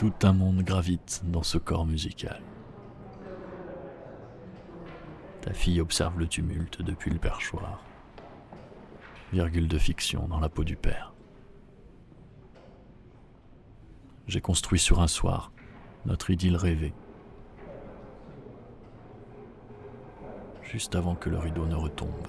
Tout un monde gravite dans ce corps musical. Ta fille observe le tumulte depuis le perchoir. Virgule de fiction dans la peau du père. J'ai construit sur un soir notre idylle rêvée. Juste avant que le rideau ne retombe.